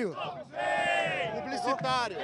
Publicitário. Publicitário.